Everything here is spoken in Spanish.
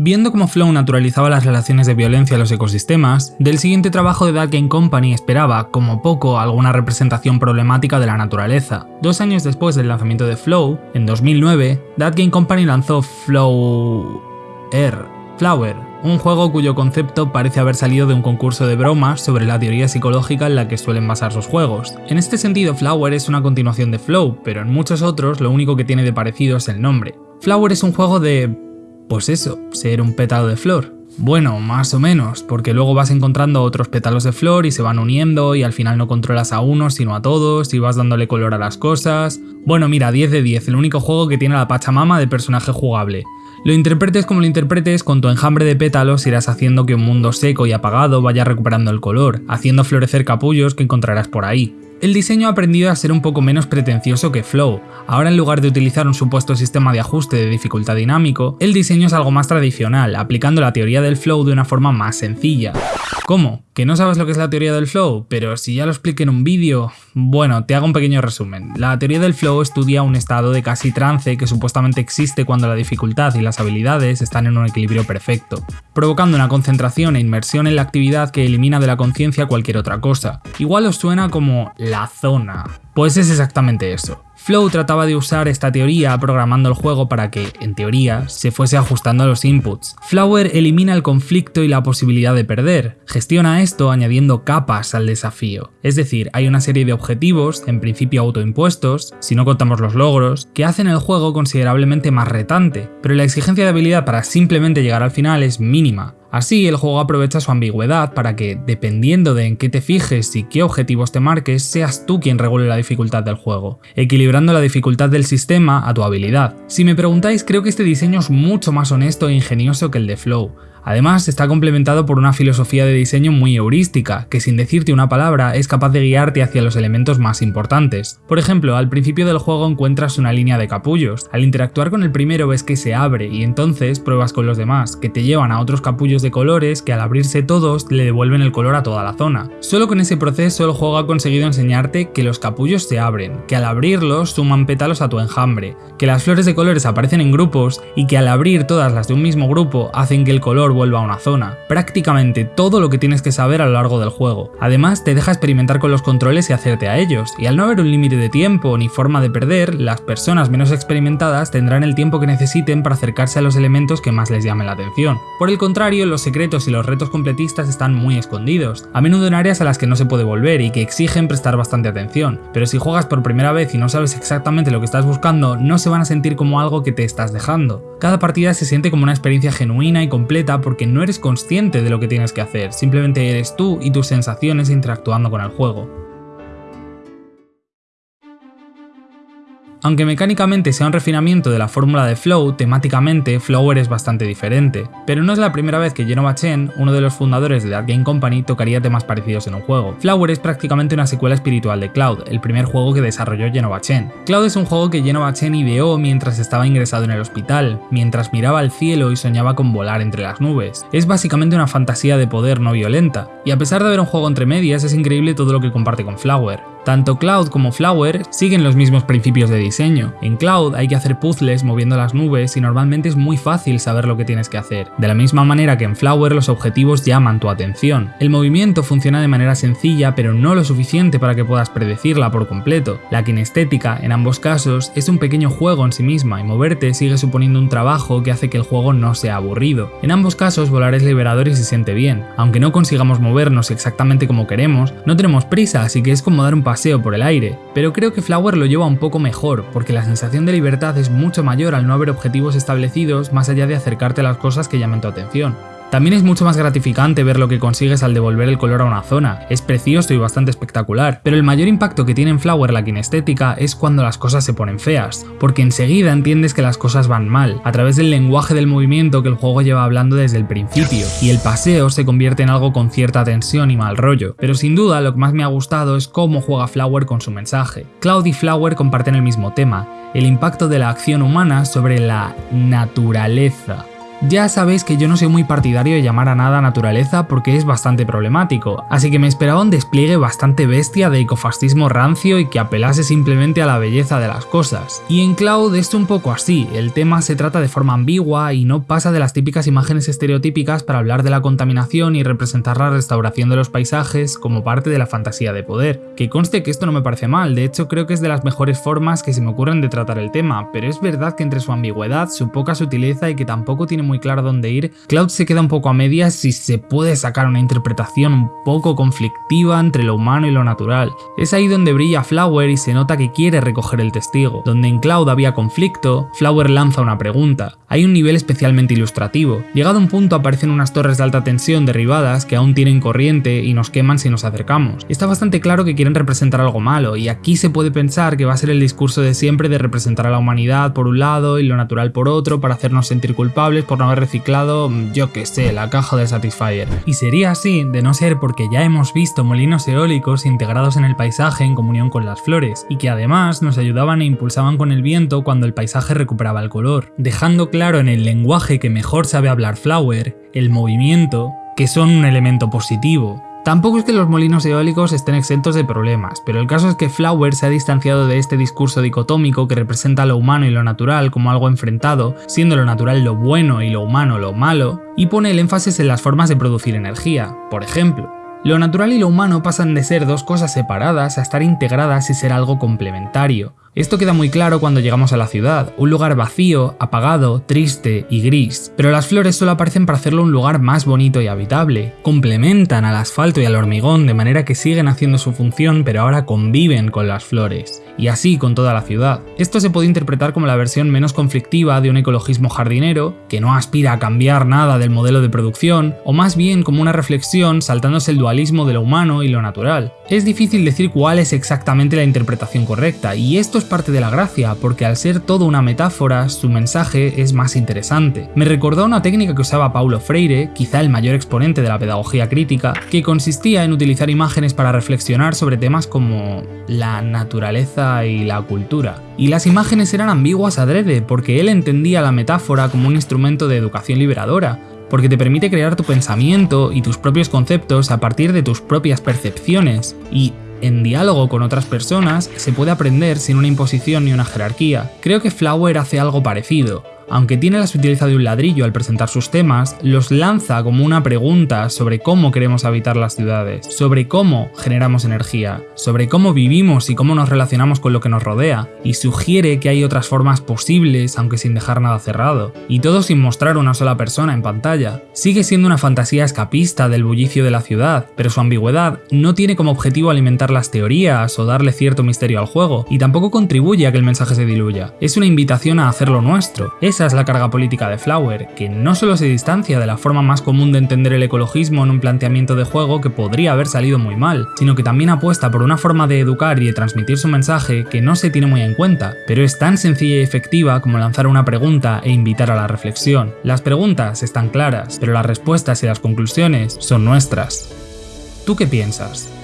Viendo cómo Flow naturalizaba las relaciones de violencia en los ecosistemas, del siguiente trabajo de That Game Company esperaba, como poco, alguna representación problemática de la naturaleza. Dos años después del lanzamiento de Flow, en 2009, That Game Company lanzó Flow... Air, Flower, un juego cuyo concepto parece haber salido de un concurso de bromas sobre la teoría psicológica en la que suelen basar sus juegos. En este sentido, Flower es una continuación de Flow, pero en muchos otros lo único que tiene de parecido es el nombre. Flower es un juego de pues eso, ser un pétalo de flor. Bueno, más o menos, porque luego vas encontrando otros pétalos de flor y se van uniendo y al final no controlas a uno sino a todos y vas dándole color a las cosas. Bueno, mira, 10 de 10, el único juego que tiene la Pachamama de personaje jugable. Lo interpretes como lo interpretes, con tu enjambre de pétalos irás haciendo que un mundo seco y apagado vaya recuperando el color, haciendo florecer capullos que encontrarás por ahí. El diseño ha aprendido a ser un poco menos pretencioso que Flow. Ahora en lugar de utilizar un supuesto sistema de ajuste de dificultad dinámico, el diseño es algo más tradicional, aplicando la teoría del flow de una forma más sencilla. ¿Cómo? ¿Que no sabes lo que es la teoría del flow? Pero si ya lo expliqué en un vídeo... Bueno, te hago un pequeño resumen. La teoría del flow estudia un estado de casi trance que supuestamente existe cuando la dificultad y las habilidades están en un equilibrio perfecto, provocando una concentración e inmersión en la actividad que elimina de la conciencia cualquier otra cosa. Igual os suena como la zona. Pues es exactamente eso. Flow trataba de usar esta teoría programando el juego para que, en teoría, se fuese ajustando a los inputs. Flower elimina el conflicto y la posibilidad de perder, gestiona esto añadiendo capas al desafío. Es decir, hay una serie de objetivos, en principio autoimpuestos, si no contamos los logros, que hacen el juego considerablemente más retante, pero la exigencia de habilidad para simplemente llegar al final es mínima. Así, el juego aprovecha su ambigüedad para que, dependiendo de en qué te fijes y qué objetivos te marques, seas tú quien regule la dificultad del juego, equilibrando la dificultad del sistema a tu habilidad. Si me preguntáis, creo que este diseño es mucho más honesto e ingenioso que el de Flow, Además, está complementado por una filosofía de diseño muy heurística, que sin decirte una palabra es capaz de guiarte hacia los elementos más importantes. Por ejemplo, al principio del juego encuentras una línea de capullos, al interactuar con el primero ves que se abre y entonces pruebas con los demás, que te llevan a otros capullos de colores que al abrirse todos le devuelven el color a toda la zona. Solo con ese proceso el juego ha conseguido enseñarte que los capullos se abren, que al abrirlos suman pétalos a tu enjambre, que las flores de colores aparecen en grupos y que al abrir todas las de un mismo grupo hacen que el color vuelva a una zona. Prácticamente todo lo que tienes que saber a lo largo del juego. Además, te deja experimentar con los controles y hacerte a ellos, y al no haber un límite de tiempo ni forma de perder, las personas menos experimentadas tendrán el tiempo que necesiten para acercarse a los elementos que más les llamen la atención. Por el contrario, los secretos y los retos completistas están muy escondidos, a menudo en áreas a las que no se puede volver y que exigen prestar bastante atención, pero si juegas por primera vez y no sabes exactamente lo que estás buscando, no se van a sentir como algo que te estás dejando. Cada partida se siente como una experiencia genuina y completa porque no eres consciente de lo que tienes que hacer, simplemente eres tú y tus sensaciones interactuando con el juego. Aunque mecánicamente sea un refinamiento de la fórmula de Flow, temáticamente Flower es bastante diferente, pero no es la primera vez que Genova Chen, uno de los fundadores de That Game Company, tocaría temas parecidos en un juego. Flower es prácticamente una secuela espiritual de Cloud, el primer juego que desarrolló Genova Chen. Cloud es un juego que Genova Chen ideó mientras estaba ingresado en el hospital, mientras miraba al cielo y soñaba con volar entre las nubes. Es básicamente una fantasía de poder no violenta, y a pesar de haber un juego entre medias es increíble todo lo que comparte con Flower. Tanto Cloud como Flower siguen los mismos principios de diseño. En Cloud hay que hacer puzzles moviendo las nubes y normalmente es muy fácil saber lo que tienes que hacer. De la misma manera que en Flower los objetivos llaman tu atención. El movimiento funciona de manera sencilla pero no lo suficiente para que puedas predecirla por completo. La kinestética, en ambos casos, es un pequeño juego en sí misma y moverte sigue suponiendo un trabajo que hace que el juego no sea aburrido. En ambos casos volar es liberador y se siente bien. Aunque no consigamos movernos exactamente como queremos, no tenemos prisa así que es como dar un paso por el aire, pero creo que Flower lo lleva un poco mejor, porque la sensación de libertad es mucho mayor al no haber objetivos establecidos más allá de acercarte a las cosas que llamen tu atención. También es mucho más gratificante ver lo que consigues al devolver el color a una zona, es precioso y bastante espectacular, pero el mayor impacto que tiene en Flower la kinestética es cuando las cosas se ponen feas, porque enseguida entiendes que las cosas van mal, a través del lenguaje del movimiento que el juego lleva hablando desde el principio, y el paseo se convierte en algo con cierta tensión y mal rollo, pero sin duda lo que más me ha gustado es cómo juega Flower con su mensaje. Cloud y Flower comparten el mismo tema, el impacto de la acción humana sobre la naturaleza. Ya sabéis que yo no soy muy partidario de llamar a nada naturaleza porque es bastante problemático, así que me esperaba un despliegue bastante bestia de ecofascismo rancio y que apelase simplemente a la belleza de las cosas. Y en Cloud es un poco así, el tema se trata de forma ambigua y no pasa de las típicas imágenes estereotípicas para hablar de la contaminación y representar la restauración de los paisajes como parte de la fantasía de poder. Que conste que esto no me parece mal, de hecho creo que es de las mejores formas que se me ocurren de tratar el tema, pero es verdad que entre su ambigüedad, su poca sutileza y que tampoco tiene muy claro dónde ir, Cloud se queda un poco a medias si se puede sacar una interpretación un poco conflictiva entre lo humano y lo natural. Es ahí donde brilla Flower y se nota que quiere recoger el testigo. Donde en Cloud había conflicto, Flower lanza una pregunta. Hay un nivel especialmente ilustrativo. Llegado un punto aparecen unas torres de alta tensión derribadas que aún tienen corriente y nos queman si nos acercamos. Está bastante claro que quieren representar algo malo y aquí se puede pensar que va a ser el discurso de siempre de representar a la humanidad por un lado y lo natural por otro para hacernos sentir culpables por no haber reciclado, yo que sé, la caja de Satisfyer. Y sería así de no ser porque ya hemos visto molinos eólicos integrados en el paisaje en comunión con las flores, y que además nos ayudaban e impulsaban con el viento cuando el paisaje recuperaba el color, dejando claro en el lenguaje que mejor sabe hablar Flower, el movimiento, que son un elemento positivo, Tampoco es que los molinos eólicos estén exentos de problemas, pero el caso es que Flower se ha distanciado de este discurso dicotómico que representa lo humano y lo natural como algo enfrentado, siendo lo natural lo bueno y lo humano lo malo, y pone el énfasis en las formas de producir energía. Por ejemplo, lo natural y lo humano pasan de ser dos cosas separadas a estar integradas y ser algo complementario. Esto queda muy claro cuando llegamos a la ciudad, un lugar vacío, apagado, triste y gris, pero las flores solo aparecen para hacerlo un lugar más bonito y habitable. Complementan al asfalto y al hormigón de manera que siguen haciendo su función pero ahora conviven con las flores, y así con toda la ciudad. Esto se puede interpretar como la versión menos conflictiva de un ecologismo jardinero, que no aspira a cambiar nada del modelo de producción, o más bien como una reflexión saltándose el de lo humano y lo natural. Es difícil decir cuál es exactamente la interpretación correcta, y esto es parte de la gracia, porque al ser todo una metáfora, su mensaje es más interesante. Me recordó una técnica que usaba Paulo Freire, quizá el mayor exponente de la pedagogía crítica, que consistía en utilizar imágenes para reflexionar sobre temas como la naturaleza y la cultura. Y las imágenes eran ambiguas adrede, porque él entendía la metáfora como un instrumento de educación liberadora, porque te permite crear tu pensamiento y tus propios conceptos a partir de tus propias percepciones, y en diálogo con otras personas se puede aprender sin una imposición ni una jerarquía. Creo que Flower hace algo parecido, aunque tiene la sutileza de un ladrillo al presentar sus temas, los lanza como una pregunta sobre cómo queremos habitar las ciudades, sobre cómo generamos energía, sobre cómo vivimos y cómo nos relacionamos con lo que nos rodea, y sugiere que hay otras formas posibles aunque sin dejar nada cerrado, y todo sin mostrar una sola persona en pantalla. Sigue siendo una fantasía escapista del bullicio de la ciudad, pero su ambigüedad no tiene como objetivo alimentar las teorías o darle cierto misterio al juego, y tampoco contribuye a que el mensaje se diluya. Es una invitación a hacerlo nuestro. Esa es la carga política de Flower, que no solo se distancia de la forma más común de entender el ecologismo en un planteamiento de juego que podría haber salido muy mal, sino que también apuesta por una forma de educar y de transmitir su mensaje que no se tiene muy en cuenta, pero es tan sencilla y efectiva como lanzar una pregunta e invitar a la reflexión. Las preguntas están claras, pero las respuestas y las conclusiones son nuestras. ¿Tú qué piensas?